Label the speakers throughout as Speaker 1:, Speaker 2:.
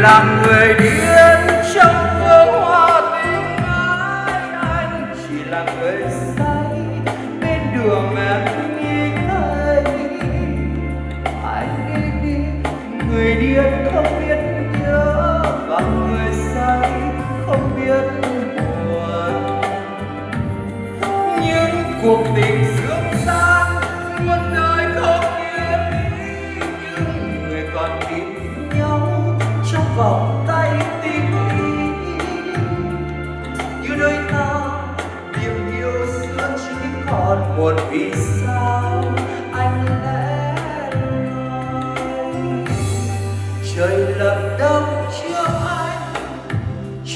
Speaker 1: làm người điên trong hương hoa tình ái anh chỉ là người say, bên đường em nghĩ thấy. Anh đi đi người điên không biết đôi ta niềm yêu xưa chỉ còn một vì sao anh lẽ nói trời lặng đông chưa anh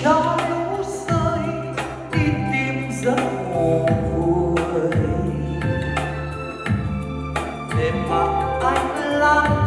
Speaker 1: cho lũ rơi, đi tìm giấc ngủ vui. Để mặc anh lắng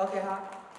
Speaker 1: ok 哈